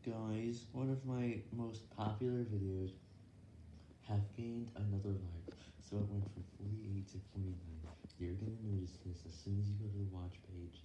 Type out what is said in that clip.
Guys, one of my most popular videos have gained another like, so it went from 48 to 49. You're gonna notice this as soon as you go to the watch page.